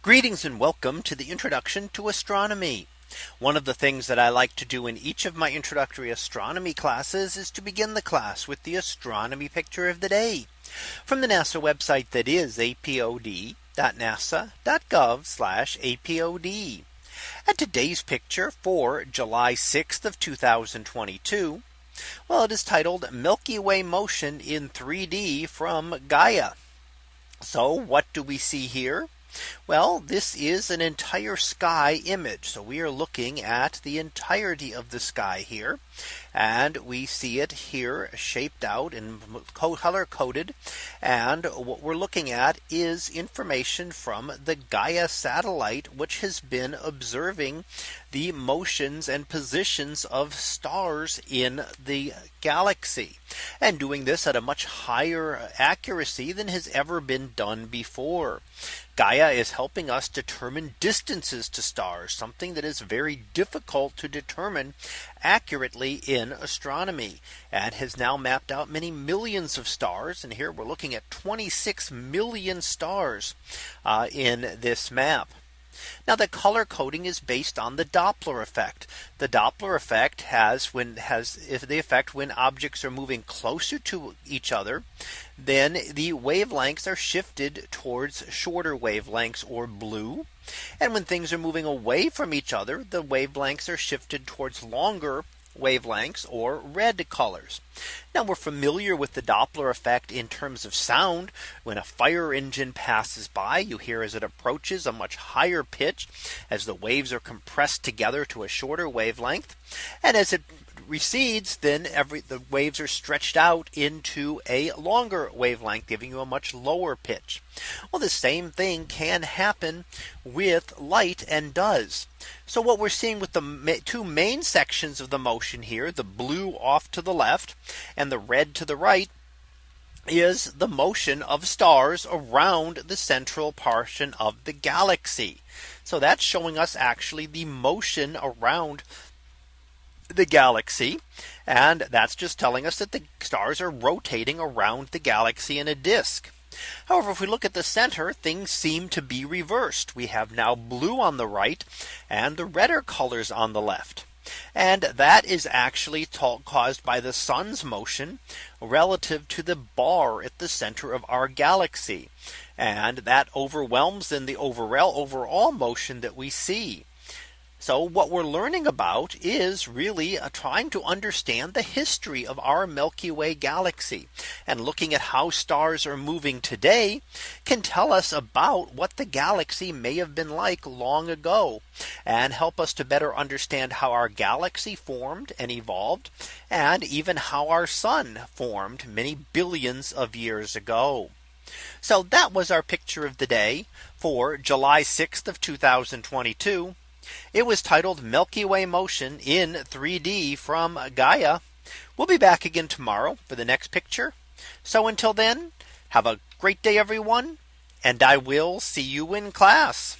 Greetings and welcome to the introduction to astronomy. One of the things that I like to do in each of my introductory astronomy classes is to begin the class with the astronomy picture of the day from the NASA website that is apod.nasa.gov apod. And today's picture for July 6th of 2022. Well, it is titled Milky Way motion in 3D from Gaia. So what do we see here? Well, this is an entire sky image. So we are looking at the entirety of the sky here. And we see it here shaped out and color coded. And what we're looking at is information from the Gaia satellite, which has been observing the motions and positions of stars in the galaxy and doing this at a much higher uh, accuracy than has ever been done before. Gaia is helping us determine distances to stars, something that is very difficult to determine accurately in astronomy and has now mapped out many millions of stars. And here we're looking at 26 million stars uh, in this map. Now the color coding is based on the Doppler effect. The Doppler effect has when has if the effect when objects are moving closer to each other, then the wavelengths are shifted towards shorter wavelengths or blue. And when things are moving away from each other, the wavelengths are shifted towards longer wavelengths or red colors. Now we're familiar with the Doppler effect in terms of sound. When a fire engine passes by, you hear as it approaches a much higher pitch as the waves are compressed together to a shorter wavelength. And as it recedes, then every the waves are stretched out into a longer wavelength, giving you a much lower pitch. Well, the same thing can happen with light and does. So what we're seeing with the two main sections of the motion here, the blue off to the left and the red to the right, is the motion of stars around the central portion of the galaxy. So that's showing us actually the motion around the galaxy. And that's just telling us that the stars are rotating around the galaxy in a disk. However, if we look at the center, things seem to be reversed. We have now blue on the right and the redder colors on the left. And that is actually caused by the sun's motion relative to the bar at the center of our galaxy. And that overwhelms then the overall overall motion that we see. So what we're learning about is really uh, trying to understand the history of our Milky Way galaxy and looking at how stars are moving today can tell us about what the galaxy may have been like long ago and help us to better understand how our galaxy formed and evolved and even how our sun formed many billions of years ago. So that was our picture of the day for July 6th of 2022. It was titled Milky Way motion in 3D from Gaia. We'll be back again tomorrow for the next picture. So until then, have a great day, everyone. And I will see you in class.